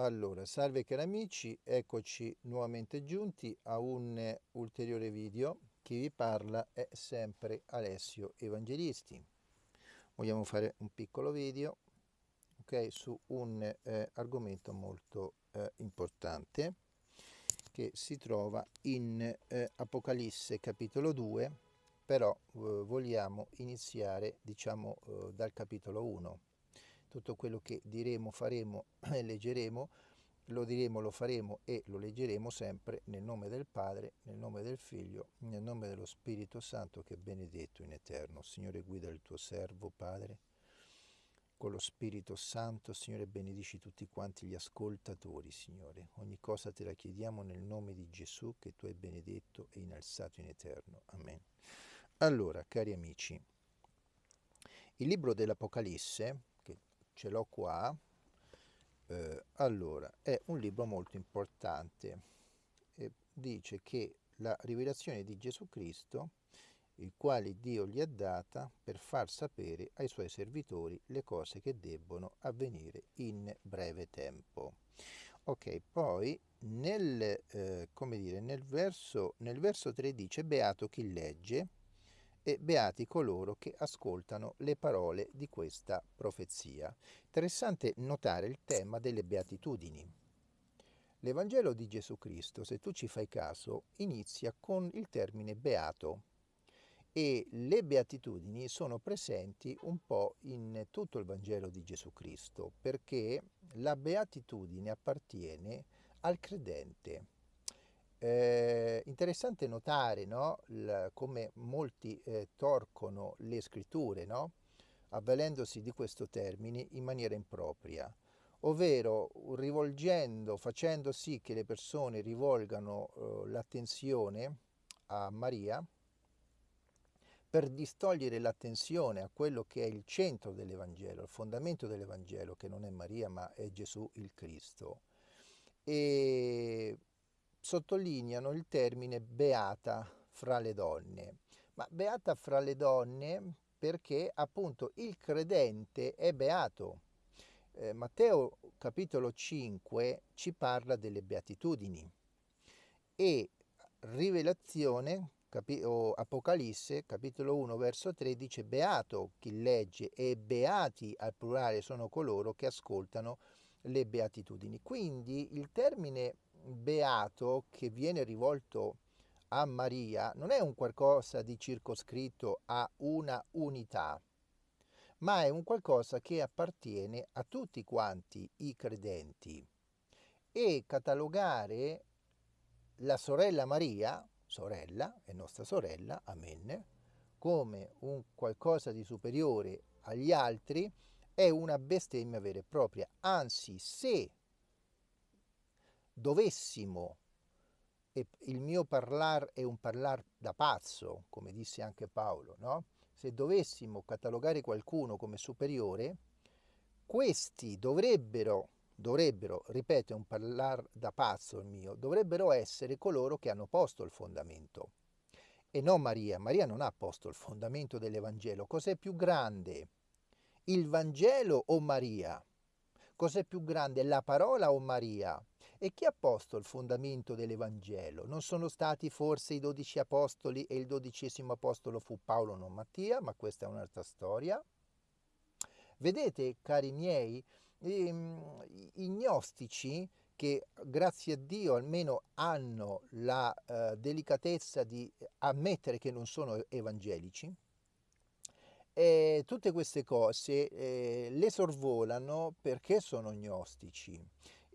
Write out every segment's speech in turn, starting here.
Allora, salve cari amici, eccoci nuovamente giunti a un ulteriore video. Chi vi parla è sempre Alessio Evangelisti. Vogliamo fare un piccolo video okay, su un eh, argomento molto eh, importante che si trova in eh, Apocalisse capitolo 2, però eh, vogliamo iniziare diciamo eh, dal capitolo 1 tutto quello che diremo, faremo e leggeremo, lo diremo, lo faremo e lo leggeremo sempre nel nome del Padre, nel nome del Figlio, nel nome dello Spirito Santo che è benedetto in eterno. Signore guida il tuo servo, Padre, con lo Spirito Santo, Signore benedici tutti quanti gli ascoltatori, Signore. Ogni cosa te la chiediamo nel nome di Gesù che tu hai benedetto e innalzato in eterno. Amen. Allora, cari amici, il libro dell'Apocalisse ce l'ho qua, eh, allora è un libro molto importante, e dice che la rivelazione di Gesù Cristo, il quale Dio gli ha data per far sapere ai suoi servitori le cose che debbono avvenire in breve tempo. Ok, poi nel, eh, dire, nel, verso, nel verso 3 dice Beato chi legge, e beati coloro che ascoltano le parole di questa profezia. Interessante notare il tema delle beatitudini. L'Evangelo di Gesù Cristo, se tu ci fai caso, inizia con il termine beato e le beatitudini sono presenti un po' in tutto il Vangelo di Gesù Cristo, perché la beatitudine appartiene al credente eh, interessante notare no, l, come molti eh, torcono le scritture, no, avvalendosi di questo termine in maniera impropria, ovvero rivolgendo, facendo sì che le persone rivolgano eh, l'attenzione a Maria per distogliere l'attenzione a quello che è il centro dell'Evangelo, il fondamento dell'Evangelo, che non è Maria ma è Gesù il Cristo. E sottolineano il termine beata fra le donne. Ma beata fra le donne perché appunto il credente è beato. Eh, Matteo capitolo 5 ci parla delle beatitudini e Rivelazione capi- o Apocalisse capitolo 1 verso 13 beato chi legge e beati al plurale sono coloro che ascoltano le beatitudini. Quindi il termine beato che viene rivolto a Maria non è un qualcosa di circoscritto a una unità, ma è un qualcosa che appartiene a tutti quanti i credenti. E catalogare la sorella Maria, sorella, è nostra sorella, amen, come un qualcosa di superiore agli altri, è una bestemmia vera e propria. Anzi, se dovessimo, e il mio parlar è un parlar da pazzo, come disse anche Paolo, no? se dovessimo catalogare qualcuno come superiore, questi dovrebbero, dovrebbero, ripeto, è un parlar da pazzo il mio, dovrebbero essere coloro che hanno posto il fondamento. E non Maria, Maria non ha posto il fondamento dell'Evangelo. Cos'è più grande? Il Vangelo o Maria? Cos'è più grande, la parola o Maria? E chi ha posto il fondamento dell'Evangelo? Non sono stati forse i dodici apostoli e il dodicesimo apostolo fu Paolo, non Mattia, ma questa è un'altra storia. Vedete, cari miei, ehm, i gnostici che grazie a Dio almeno hanno la eh, delicatezza di ammettere che non sono evangelici, e tutte queste cose eh, le sorvolano perché sono gnostici.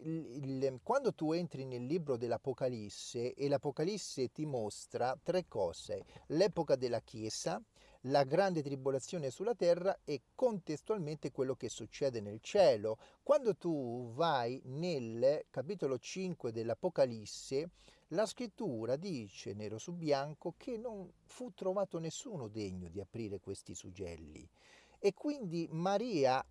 Il, quando tu entri nel libro dell'Apocalisse e l'Apocalisse ti mostra tre cose, l'epoca della Chiesa, la grande tribolazione sulla terra e contestualmente quello che succede nel cielo. Quando tu vai nel capitolo 5 dell'Apocalisse, la scrittura dice nero su bianco che non fu trovato nessuno degno di aprire questi sugelli e quindi Maria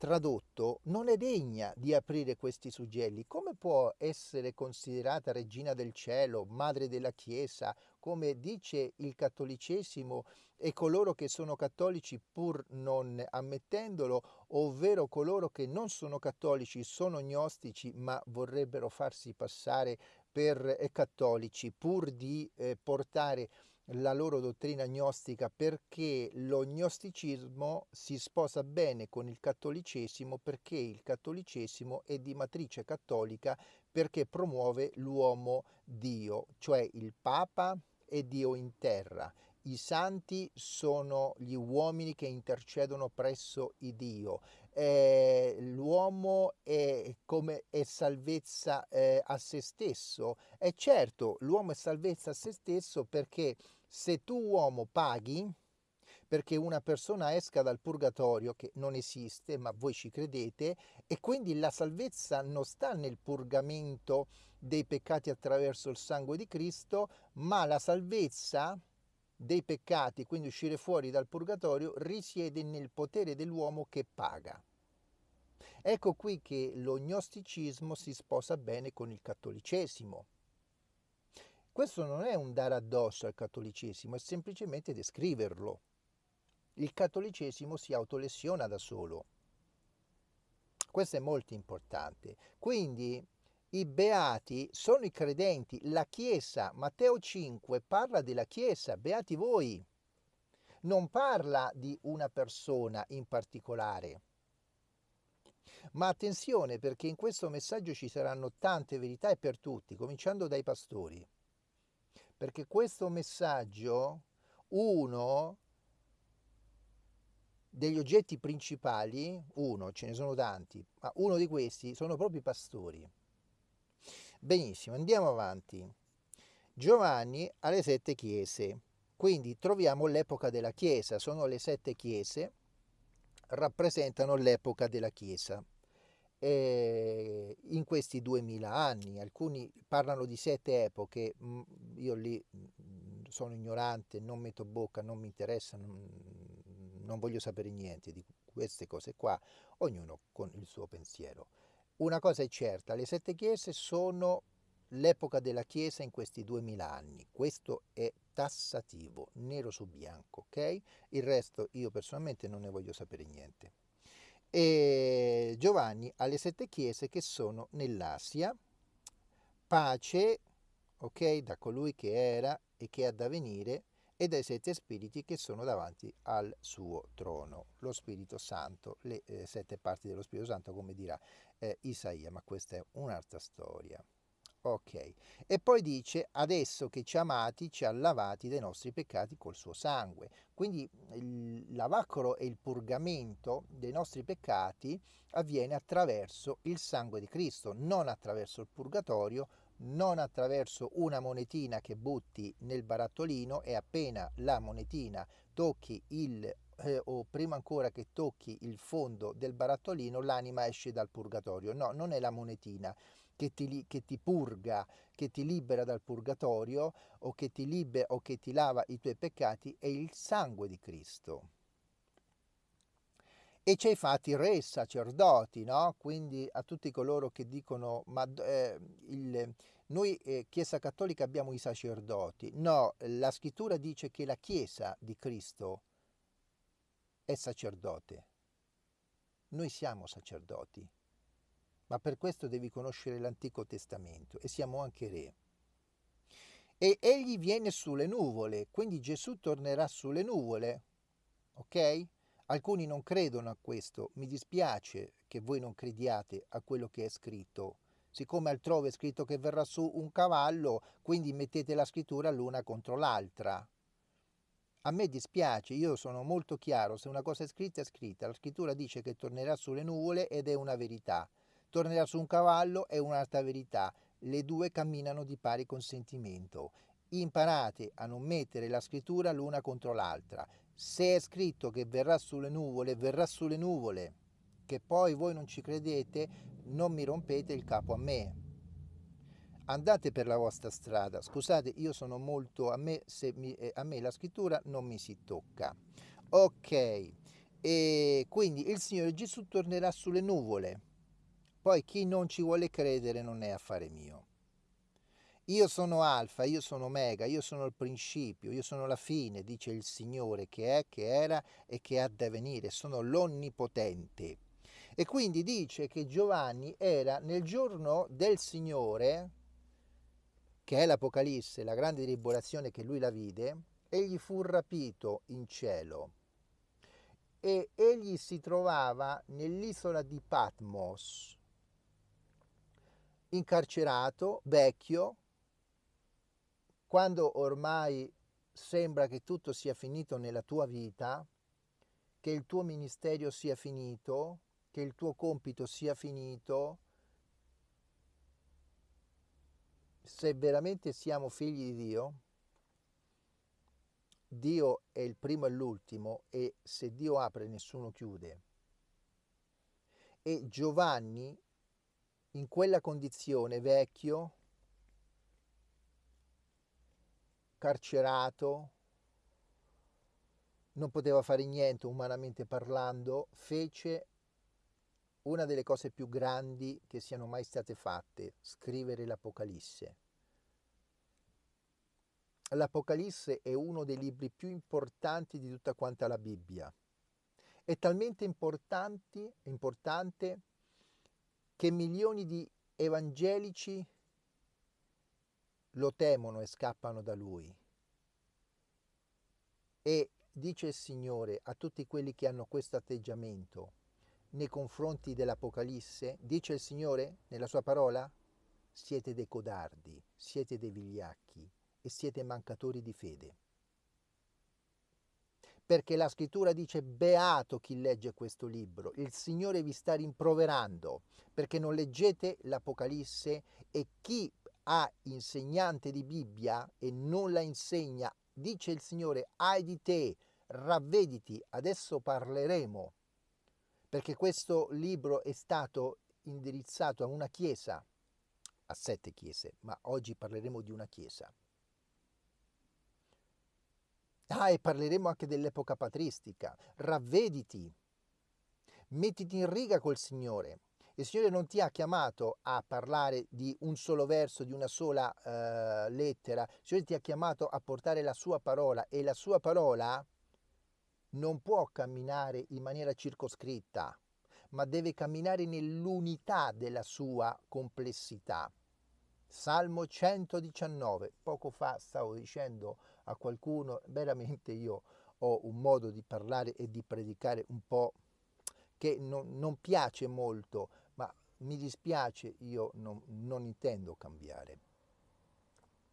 tradotto, non è degna di aprire questi suggelli. Come può essere considerata regina del cielo, madre della Chiesa, come dice il cattolicesimo e coloro che sono cattolici pur non ammettendolo, ovvero coloro che non sono cattolici, sono gnostici, ma vorrebbero farsi passare per eh, cattolici pur di eh, portare la loro dottrina gnostica perché lo gnosticismo si sposa bene con il cattolicesimo perché il cattolicesimo è di matrice cattolica perché promuove l'uomo Dio, cioè il Papa è Dio in terra. I santi sono gli uomini che intercedono presso il Dio. Eh, l'uomo è come è salvezza eh, a se stesso. E certo, l'uomo è salvezza a se stesso perché se tu uomo paghi perché una persona esca dal purgatorio, che non esiste, ma voi ci credete, e quindi la salvezza non sta nel purgamento dei peccati attraverso il sangue di Cristo, ma la salvezza dei peccati, quindi uscire fuori dal purgatorio, risiede nel potere dell'uomo che paga. Ecco qui che lo gnosticismo si sposa bene con il cattolicesimo. Questo non è un dare addosso al cattolicesimo, è semplicemente descriverlo. Il cattolicesimo si autolesiona da solo. Questo è molto importante. Quindi i beati sono i credenti, la Chiesa, Matteo 5 parla della Chiesa, beati voi. Non parla di una persona in particolare. Ma attenzione perché in questo messaggio ci saranno tante verità e per tutti, cominciando dai pastori perché questo messaggio, uno degli oggetti principali, uno, ce ne sono tanti, ma uno di questi sono proprio i pastori. Benissimo, andiamo avanti. Giovanni ha le sette chiese, quindi troviamo l'epoca della chiesa, sono le sette chiese, rappresentano l'epoca della chiesa eh, in questi duemila anni. Alcuni parlano di sette epoche, mm, io lì mm, sono ignorante, non metto bocca, non mi interessa, non, non voglio sapere niente di queste cose qua, ognuno con il suo pensiero. Una cosa è certa, le sette chiese sono l'epoca della Chiesa in questi duemila anni. Questo è tassativo, nero su bianco, ok? Il resto io personalmente non ne voglio sapere niente e Giovanni alle sette chiese che sono nell'Asia. Pace, ok, da colui che era e che ha da venire e dai sette spiriti che sono davanti al suo trono, lo Spirito Santo, le eh, sette parti dello Spirito Santo, come dirà eh, Isaia, ma questa è un'altra storia. Ok, e poi dice adesso che ci ha amati, ci ha lavati dai nostri peccati col suo sangue. Quindi il lavacro e il purgamento dei nostri peccati avviene attraverso il sangue di Cristo, non attraverso il purgatorio, non attraverso una monetina che butti nel barattolino e appena la monetina tocchi il eh, o prima ancora che tocchi il fondo del barattolino l'anima esce dal purgatorio. No, non è la monetina che ti, che ti, purga, che ti libera dal purgatorio o che ti libera o che ti lava i tuoi peccati è il sangue di Cristo. E hai fatti re, sacerdoti, no? Quindi a tutti coloro che dicono, ma eh, il, noi eh, Chiesa Cattolica abbiamo i sacerdoti. No, la scrittura dice che la Chiesa di Cristo è sacerdote. Noi siamo sacerdoti ma per questo devi conoscere l'Antico Testamento e siamo anche re. E egli viene sulle nuvole, quindi Gesù tornerà sulle nuvole, ok? Alcuni non credono a questo, mi dispiace che voi non crediate a quello che è scritto. Siccome altrove è scritto che verrà su un cavallo, quindi mettete la scrittura l'una contro l'altra. A me dispiace, io sono molto chiaro, se una cosa è scritta è scritta, la scrittura dice che tornerà sulle nuvole ed è una verità tornerà su un cavallo è un'altra verità. Le due camminano di pari consentimento. Imparate a non mettere la scrittura l'una contro l'altra. Se è scritto che verrà sulle nuvole, verrà sulle nuvole. Che poi voi non ci credete, non mi rompete il capo a me. Andate per la vostra strada. Scusate, io sono molto a me, mi, eh, a me la scrittura non mi si tocca. Ok, e quindi il Signore Gesù tornerà sulle nuvole poi chi non ci vuole credere non è affare mio. Io sono alfa, io sono omega, io sono il principio, io sono la fine, dice il Signore che è, che era e che ha da venire, sono l'onnipotente. E quindi dice che Giovanni era nel giorno del Signore, che è l'Apocalisse, la grande tribolazione che lui la vide, egli fu rapito in cielo. E egli si trovava nell'isola di Patmos, incarcerato, vecchio, quando ormai sembra che tutto sia finito nella tua vita, che il tuo ministero sia finito, che il tuo compito sia finito, se veramente siamo figli di Dio, Dio è il primo e l'ultimo e se Dio apre nessuno chiude. E Giovanni in quella condizione vecchio, carcerato, non poteva fare niente umanamente parlando, fece una delle cose più grandi che siano mai state fatte, scrivere l'Apocalisse. L'Apocalisse è uno dei libri più importanti di tutta quanta la Bibbia. È talmente importante che milioni di evangelici lo temono e scappano da lui. E dice il Signore a tutti quelli che hanno questo atteggiamento nei confronti dell'Apocalisse, dice il Signore nella sua parola, siete dei codardi, siete dei vigliacchi e siete mancatori di fede. Perché la scrittura dice beato chi legge questo libro, il Signore vi sta rimproverando perché non leggete l'Apocalisse e chi ha insegnante di Bibbia e non la insegna, dice il Signore, ai di te, ravvediti, adesso parleremo, perché questo libro è stato indirizzato a una chiesa, a sette chiese, ma oggi parleremo di una chiesa. Ah, e parleremo anche dell'epoca patristica. Ravvediti, mettiti in riga col Signore. Il Signore non ti ha chiamato a parlare di un solo verso, di una sola uh, lettera. Il Signore ti ha chiamato a portare la sua parola e la sua parola non può camminare in maniera circoscritta, ma deve camminare nell'unità della sua complessità. Salmo 119. Poco fa stavo dicendo a qualcuno, veramente io ho un modo di parlare e di predicare un po' che non, non piace molto, ma mi dispiace, io non, non intendo cambiare.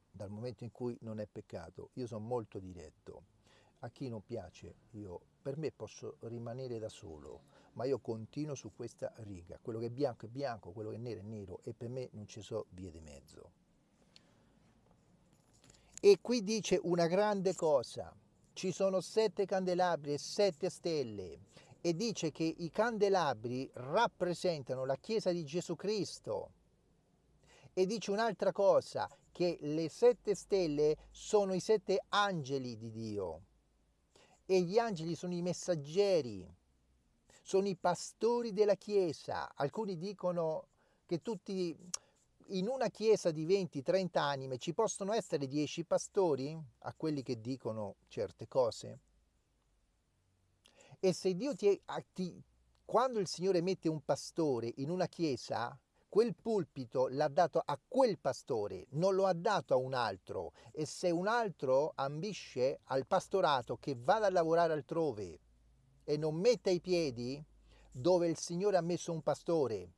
Dal momento in cui non è peccato, io sono molto diretto. A chi non piace, io, per me posso rimanere da solo, ma io continuo su questa riga. Quello che è bianco è bianco, quello che è nero è nero e per me non ci sono vie di mezzo. E qui dice una grande cosa, ci sono sette candelabri e sette stelle e dice che i candelabri rappresentano la Chiesa di Gesù Cristo. E dice un'altra cosa, che le sette stelle sono i sette angeli di Dio e gli angeli sono i messaggeri, sono i pastori della Chiesa. Alcuni dicono che tutti in una chiesa di 20-30 anime ci possono essere 10 pastori a quelli che dicono certe cose. E se Dio ti, ti quando il Signore mette un pastore in una chiesa, quel pulpito l'ha dato a quel pastore, non lo ha dato a un altro. E se un altro ambisce al pastorato che vada a lavorare altrove e non metta i piedi dove il Signore ha messo un pastore,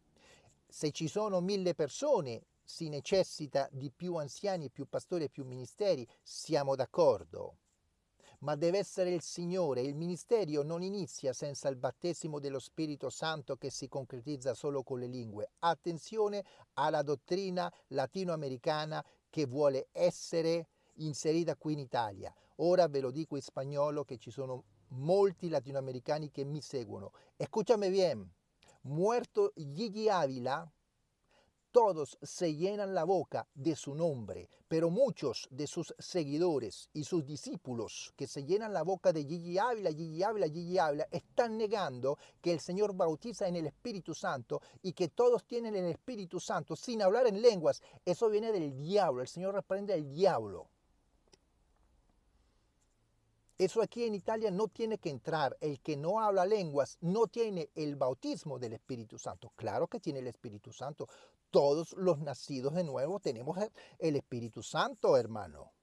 se ci sono mille persone si necessita di più anziani, più pastori e più ministeri, siamo d'accordo ma deve essere il Signore. Il ministero non inizia senza il battesimo dello Spirito Santo che si concretizza solo con le lingue. Attenzione alla dottrina latinoamericana che vuole essere inserita qui in Italia. Ora ve lo dico in spagnolo che ci sono molti latinoamericani che mi seguono. Escúchame bien. Muerto Gigi Ávila todos se llenan la boca de su nombre, pero muchos de sus seguidores y sus discípulos que se llenan la boca de Gigi Ávila, Gigi Ávila, Gigi Ávila, están negando que el Señor bautiza en el Espíritu Santo y que todos tienen el Espíritu Santo sin hablar en lenguas. Eso viene del diablo, el Señor reprende al diablo. Eso aquí en Italia no tiene que entrar. El que no habla lenguas no tiene el bautismo del Espíritu Santo. Claro que tiene el Espíritu Santo. Todos los nacidos de nuevo tenemos el Espíritu Santo, hermano.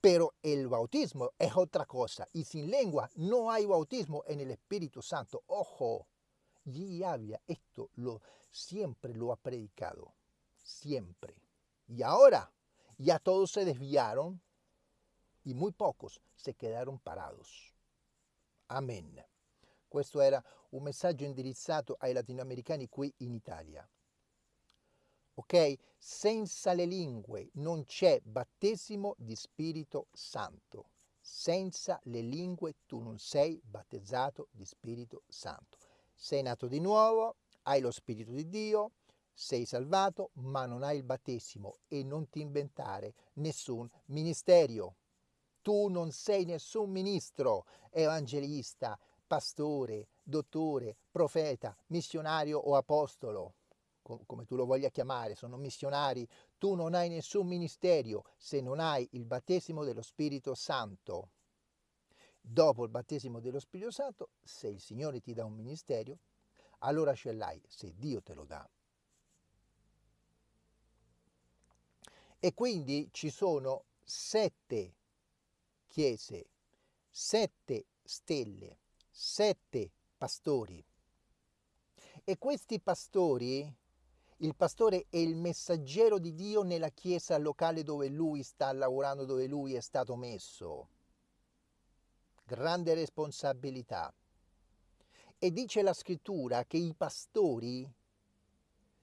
Pero el bautismo es otra cosa. Y sin lengua no hay bautismo en el Espíritu Santo. Ojo, y había esto lo, siempre lo ha predicado. Siempre. Y ahora ya todos se desviaron y muy pocos se quedaron parados. Amen. Questo era un messaggio indirizzato ai latinoamericani qui in Italia. Ok? Senza le lingue non c'è battesimo di Spirito Santo. Senza le lingue tu non sei battezzato di Spirito Santo. Sei nato di nuovo, hai lo Spirito di Dio, sei salvato, ma non hai il battesimo e non ti inventare nessun ministero. Tu non sei nessun ministro, evangelista, pastore, dottore, profeta, missionario o apostolo, come tu lo voglia chiamare, sono missionari. Tu non hai nessun ministero se non hai il battesimo dello Spirito Santo. Dopo il battesimo dello Spirito Santo, se il Signore ti dà un ministero, allora ce l'hai, se Dio te lo dà. E quindi ci sono sette chiese, sette stelle, sette pastori. E questi pastori, il pastore è il messaggero di Dio nella chiesa locale dove lui sta lavorando, dove lui è stato messo. Grande responsabilità. E dice la scrittura che i pastori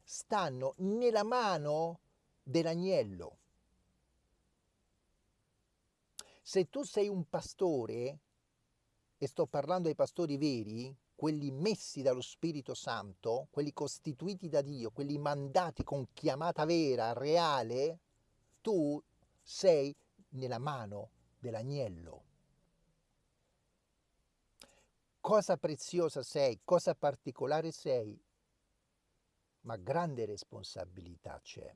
stanno nella mano dell'agnello. Se tu sei un pastore, e sto parlando ai pastori veri, quelli messi dallo Spirito Santo, quelli costituiti da Dio, quelli mandati con chiamata vera, reale, tu sei nella mano dell'agnello. Cosa preziosa sei, cosa particolare sei, ma grande responsabilità c'è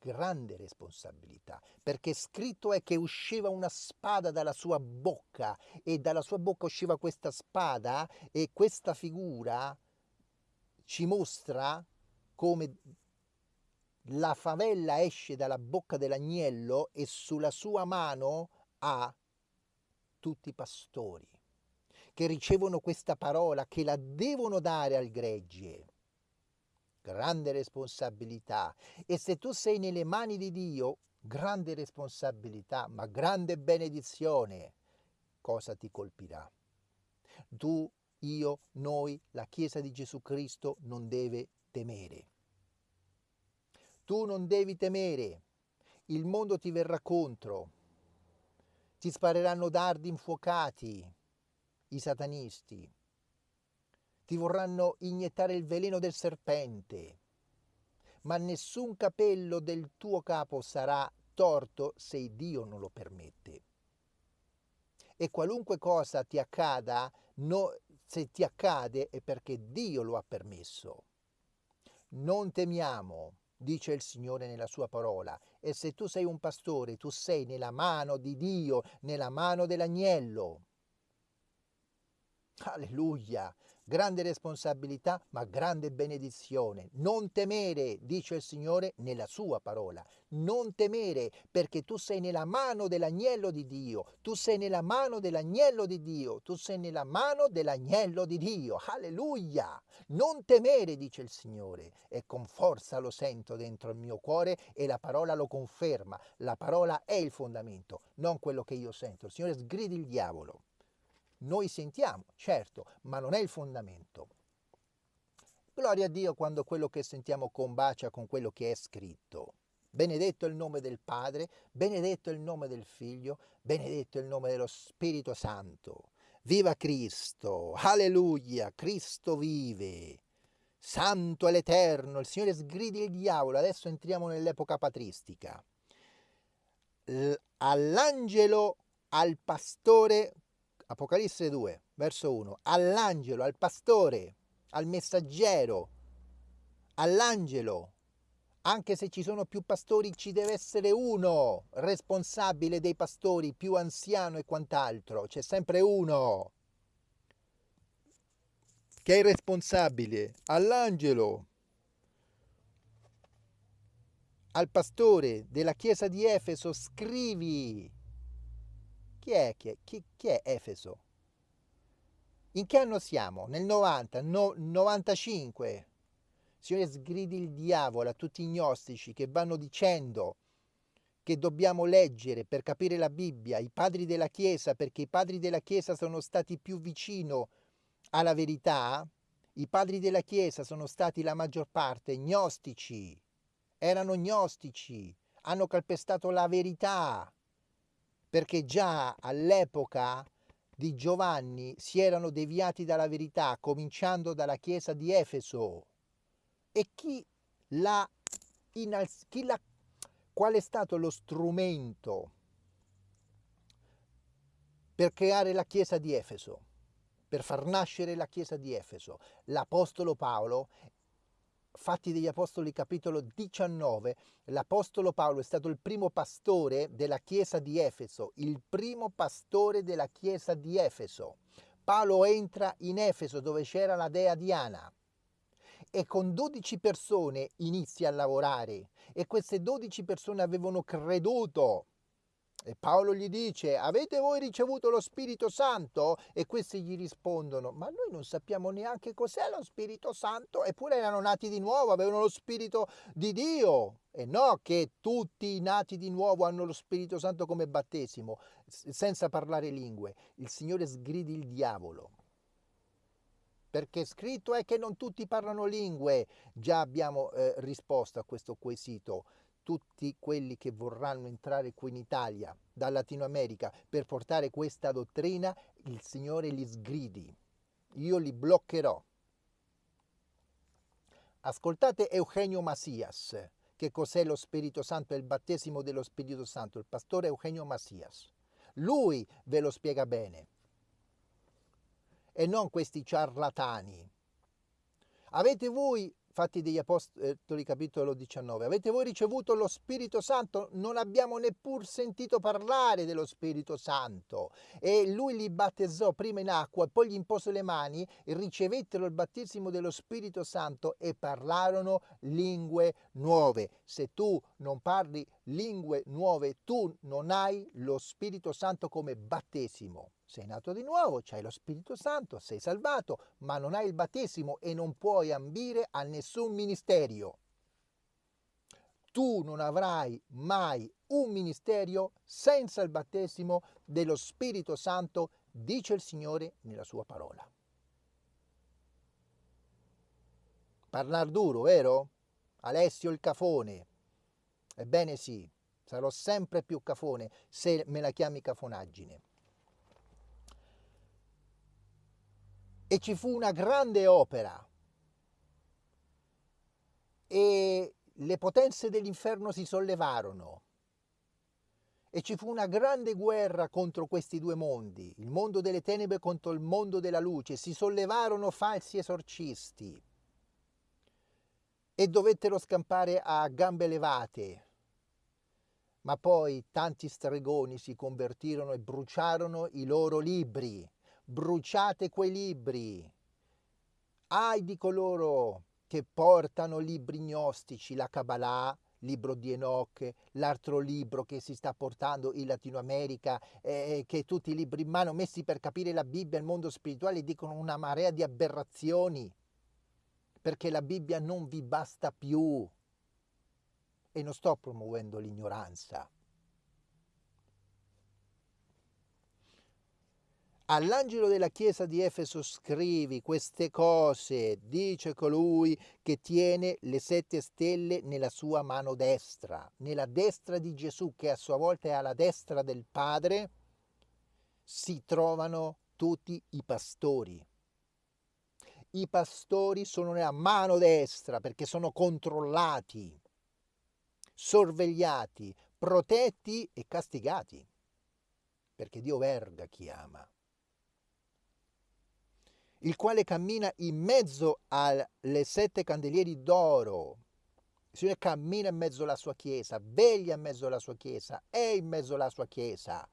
grande responsabilità, perché scritto è che usciva una spada dalla sua bocca e dalla sua bocca usciva questa spada e questa figura ci mostra come la favella esce dalla bocca dell'agnello e sulla sua mano ha tutti i pastori che ricevono questa parola, che la devono dare al gregge grande responsabilità. E se tu sei nelle mani di Dio, grande responsabilità, ma grande benedizione, cosa ti colpirà? Tu, io, noi, la Chiesa di Gesù Cristo non deve temere. Tu non devi temere, il mondo ti verrà contro, ti spareranno dardi infuocati, i satanisti, ti vorranno iniettare il veleno del serpente, ma nessun capello del tuo capo sarà torto se Dio non lo permette. E qualunque cosa ti accada, no, se ti accade è perché Dio lo ha permesso. Non temiamo, dice il Signore nella sua parola, e se tu sei un pastore, tu sei nella mano di Dio, nella mano dell'agnello. Alleluia! Grande responsabilità ma grande benedizione. Non temere, dice il Signore nella sua parola. Non temere perché tu sei nella mano dell'agnello di Dio, tu sei nella mano dell'agnello di Dio, tu sei nella mano dell'agnello di Dio. Alleluia! Non temere, dice il Signore, e con forza lo sento dentro il mio cuore e la parola lo conferma. La parola è il fondamento, non quello che io sento. Il Signore sgridi il diavolo. Noi sentiamo, certo, ma non è il fondamento. Gloria a Dio quando quello che sentiamo combacia con quello che è scritto. Benedetto il nome del Padre, benedetto il nome del Figlio, benedetto il nome dello Spirito Santo. Viva Cristo, alleluia, Cristo vive. santo è l'Eterno, il Signore sgridi il diavolo, adesso entriamo nell'epoca patristica. All'angelo, al pastore, Apocalisse 2, verso 1, all'angelo, al pastore, al messaggero, all'angelo, anche se ci sono più pastori, ci deve essere uno responsabile dei pastori, più anziano e quant'altro, c'è sempre uno che è responsabile. All'angelo, al pastore della chiesa di Efeso, scrivi. Chi è, chi è, chi, chi è Efeso? In che anno siamo? Nel 90, no, 95. Signore, sgridi il diavolo a tutti i gnostici che vanno dicendo che dobbiamo leggere per capire la Bibbia, i padri della Chiesa, perché i padri della Chiesa sono stati più vicino alla verità, i padri della Chiesa sono stati la maggior parte gnostici, erano gnostici, hanno calpestato la verità, perché già all'epoca di Giovanni si erano deviati dalla verità, cominciando dalla chiesa di Efeso. E chi l'ha l'ha qual è stato lo strumento per creare la chiesa di Efeso? per far nascere la chiesa di Efeso. L'Apostolo Paolo, Fatti degli Apostoli capitolo 19, l'Apostolo Paolo è stato il primo pastore della chiesa di Efeso, il primo pastore della chiesa di Efeso. Paolo entra in Efeso dove c'era la dea Diana e con 12 persone inizia a lavorare e queste 12 persone avevano creduto e Paolo gli dice, avete voi ricevuto lo Spirito Santo? E questi gli rispondono, ma noi non sappiamo neanche cos'è lo Spirito Santo, eppure erano nati di nuovo, avevano lo Spirito di Dio. E no che tutti i nati di nuovo hanno lo Spirito Santo come battesimo, senza parlare lingue. Il Signore sgridi il diavolo. Perché scritto è che non tutti parlano lingue. Già abbiamo eh, risposto a questo quesito tutti quelli che vorranno entrare qui in Italia, da Latino America, per portare questa dottrina, il Signore li sgridi. Io li bloccherò. Ascoltate Eugenio Macias, che cos'è lo Spirito Santo e il battesimo dello Spirito Santo, il pastore Eugenio Macias. Lui ve lo spiega bene. E non questi ciarlatani. Avete voi Fatti degli Apostoli capitolo 19. Avete voi ricevuto lo Spirito Santo? Non abbiamo neppur sentito parlare dello Spirito Santo. E lui li battezzò prima in acqua, poi gli impose le mani, ricevettero il battesimo dello Spirito Santo e parlarono lingue nuove. Se tu non parli lingue nuove, tu non hai lo Spirito Santo come battesimo sei nato di nuovo, c'hai lo Spirito Santo, sei salvato, ma non hai il battesimo e non puoi ambire a nessun ministero. Tu non avrai mai un ministero senza il battesimo dello Spirito Santo, dice il Signore nella sua parola. Parlar duro, vero? Alessio il cafone. Ebbene sì, sarò sempre più cafone se me la chiami cafonaggine. E ci fu una grande opera. E le potenze dell'inferno si sollevarono. E ci fu una grande guerra contro questi due mondi, il mondo delle tenebre contro il mondo della luce, si sollevarono falsi esorcisti. E dovettero scampare a gambe levate. Ma poi tanti stregoni si convertirono e bruciarono i loro libri bruciate quei libri. Ai di coloro che portano libri gnostici, la Kabbalah, libro di Enoch, l'altro libro che si sta portando in Latino America, eh, che tutti i libri in mano messi per capire la Bibbia e il mondo spirituale dicono una marea di aberrazioni, perché la Bibbia non vi basta più. E non sto promuovendo l'ignoranza. All'angelo della chiesa di Efeso scrivi queste cose, dice colui che tiene le sette stelle nella sua mano destra, nella destra di Gesù che a sua volta è alla destra del Padre, si trovano tutti i pastori. i pastori sono nella mano destra perché sono controllati, sorvegliati, protetti e castigati, perché Dio verga chi ama, il quale cammina in mezzo alle sette candelieri d'oro. Il Signore cammina in mezzo alla sua chiesa, veglia in mezzo alla sua chiesa, è in mezzo alla sua chiesa.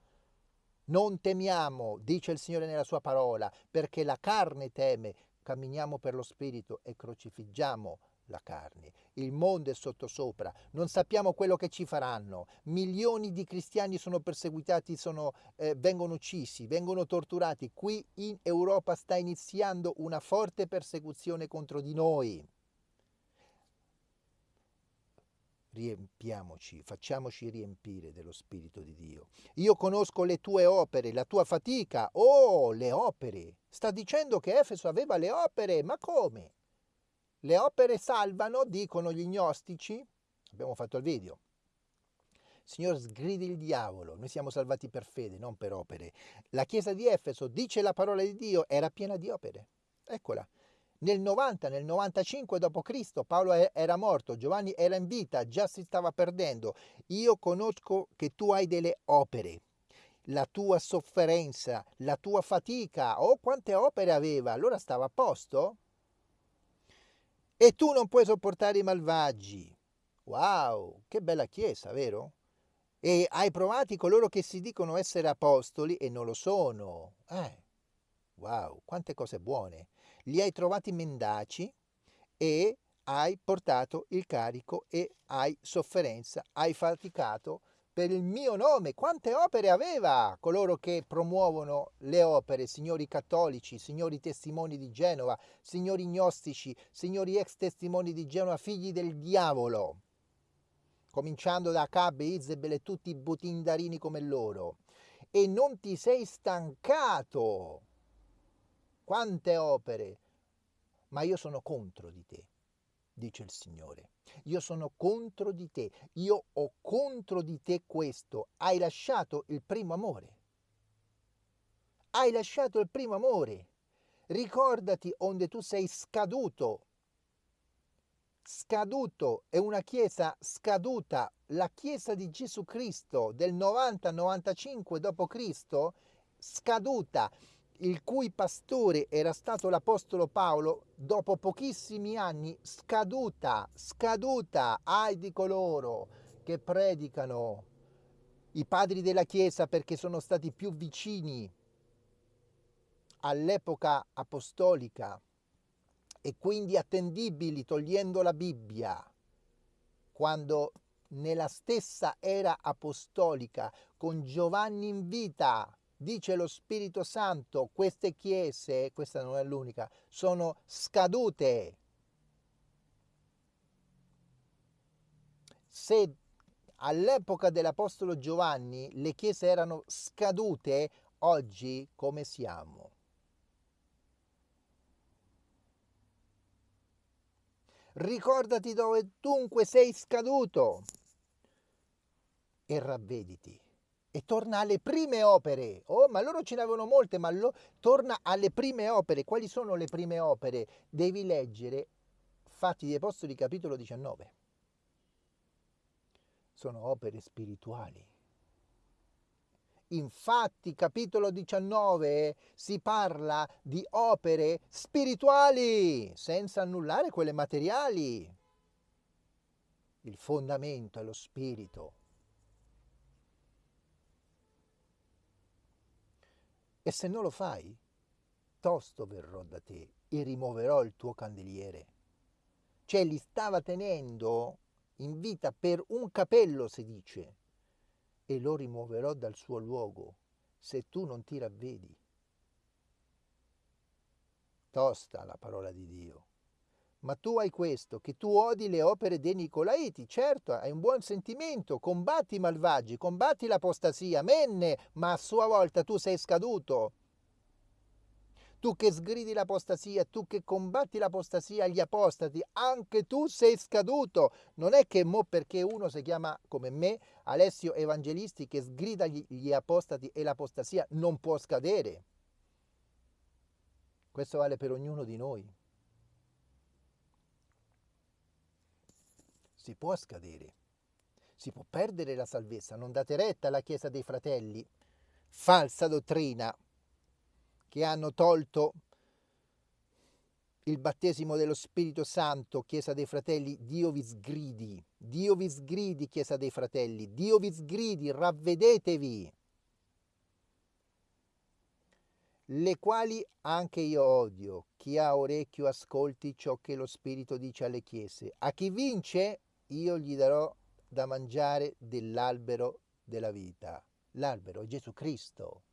Non temiamo, dice il Signore nella sua parola, perché la carne teme, camminiamo per lo spirito e crocifiggiamo la carne. Il mondo è sottosopra, non sappiamo quello che ci faranno. Milioni di cristiani sono perseguitati, sono, eh, vengono uccisi, vengono torturati. Qui in Europa sta iniziando una forte persecuzione contro di noi. riempiamoci, facciamoci riempire dello Spirito di Dio. Io conosco le tue opere, la tua fatica. Oh, le opere! Sta dicendo che Efeso aveva le opere, ma come? Le opere salvano, dicono gli gnostici. Abbiamo fatto il video. Signore, sgridi il diavolo. Noi siamo salvati per fede, non per opere. La chiesa di Efeso, dice la parola di Dio, era piena di opere. Eccola. Nel 90, nel 95 d.C. Paolo era morto, Giovanni era in vita, già si stava perdendo. Io conosco che tu hai delle opere, la tua sofferenza, la tua fatica. Oh, quante opere aveva! Allora stava a posto? E tu non puoi sopportare i malvagi. Wow, che bella chiesa, vero? E hai provati coloro che si dicono essere apostoli e non lo sono. Eh, wow, quante cose buone li hai trovati mendaci e hai portato il carico e hai sofferenza, hai faticato per il mio nome. Quante opere aveva coloro che promuovono le opere, signori cattolici, signori testimoni di Genova, signori gnostici, signori ex testimoni di Genova, figli del diavolo, cominciando da Acab, Izebel e tutti i butindarini come loro. E non ti sei stancato quante opere, ma io sono contro di te, dice il Signore. Io sono contro di te, io ho contro di te questo, hai lasciato il primo amore. Hai lasciato il primo amore. Ricordati onde tu sei scaduto. Scaduto è una chiesa scaduta. La chiesa di Gesù Cristo del 90-95 d.C. scaduta il cui pastore era stato l'Apostolo Paolo, dopo pochissimi anni, scaduta, scaduta, ai di coloro che predicano i padri della Chiesa perché sono stati più vicini all'epoca apostolica e quindi attendibili togliendo la Bibbia, quando nella stessa era apostolica, con Giovanni in vita, dice lo Spirito Santo, queste chiese, questa non è l'unica, sono scadute. Se all'epoca dell'Apostolo Giovanni le chiese erano scadute, oggi come siamo? Ricordati dove dunque sei scaduto e ravvediti e torna alle prime opere. Oh, ma loro ce ne avevano molte, ma lo, torna alle prime opere. Quali sono le prime opere? Devi leggere Fatti degli Apostoli capitolo 19. Sono opere spirituali. Infatti, capitolo 19 si parla di opere spirituali, senza annullare quelle materiali. Il fondamento è lo spirito. E se non lo fai, tosto verrò da te e rimuoverò il tuo candeliere. Cioè li stava tenendo in vita per un capello, si dice, e lo rimuoverò dal suo luogo se tu non ti ravvedi. Tosta la parola di Dio. Ma tu hai questo, che tu odi le opere dei Nicolaiti, certo, hai un buon sentimento, combatti i malvagi, combatti l'apostasia, menne, ma a sua volta tu sei scaduto. Tu che sgridi l'apostasia, tu che combatti l'apostasia agli apostati, anche tu sei scaduto. Non è che mo perché uno si chiama come me, Alessio Evangelisti, che sgrida gli, gli apostati e l'apostasia, non può scadere. Questo vale per ognuno di noi si può scadere, si può perdere la salvezza, non date retta alla Chiesa dei Fratelli, falsa dottrina, che hanno tolto il battesimo dello Spirito Santo, Chiesa dei Fratelli, Dio vi sgridi, Dio vi sgridi, Chiesa dei Fratelli, Dio vi sgridi, ravvedetevi, le quali anche io odio. Chi ha orecchio ascolti ciò che lo Spirito dice alle chiese. A chi vince, io gli darò da mangiare dell'albero della vita. L'albero è Gesù Cristo.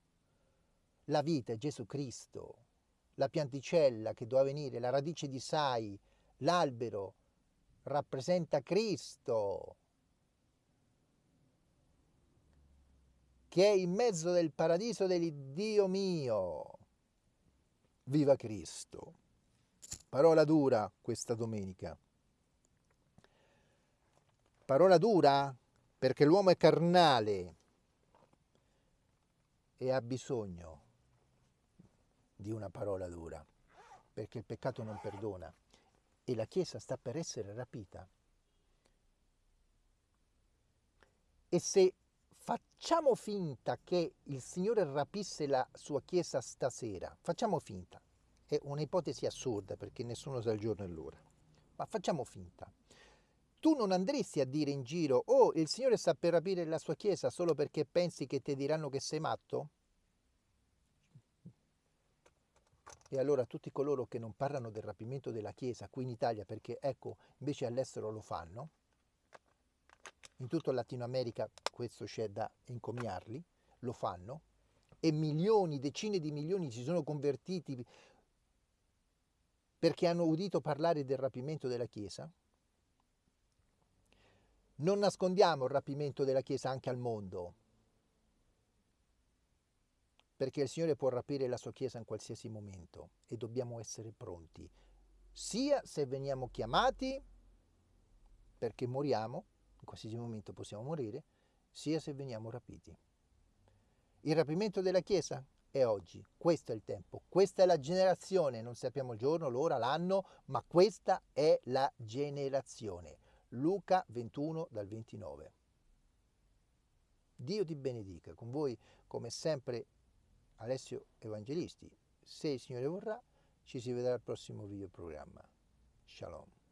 La vita è Gesù Cristo. La pianticella che doveva venire, la radice di sai, l'albero rappresenta Cristo. che è in mezzo del paradiso dell'Iddio mio. Viva Cristo! Parola dura questa domenica. Parola dura perché l'uomo è carnale e ha bisogno di una parola dura, perché il peccato non perdona e la Chiesa sta per essere rapita. E se Facciamo finta che il Signore rapisse la sua Chiesa stasera. Facciamo finta. È un'ipotesi assurda perché nessuno sa il giorno e l'ora. Ma facciamo finta. Tu non andresti a dire in giro, oh, il Signore sta per rapire la sua Chiesa solo perché pensi che ti diranno che sei matto? E allora tutti coloro che non parlano del rapimento della Chiesa qui in Italia, perché ecco, invece all'estero lo fanno, in tutta Latino America questo c'è da encomiarli, lo fanno, e milioni, decine di milioni si sono convertiti perché hanno udito parlare del rapimento della Chiesa. Non nascondiamo il rapimento della Chiesa anche al mondo, perché il Signore può rapire la sua Chiesa in qualsiasi momento e dobbiamo essere pronti, sia se veniamo chiamati perché moriamo, in qualsiasi momento possiamo morire, sia se veniamo rapiti. Il rapimento della Chiesa è oggi, questo è il tempo, questa è la generazione, non sappiamo il giorno, l'ora, l'anno, ma questa è la generazione. Luca 21 dal 29. Dio ti benedica, con voi come sempre Alessio Evangelisti. Se il Signore vorrà, ci si vedrà al prossimo video programma. Shalom.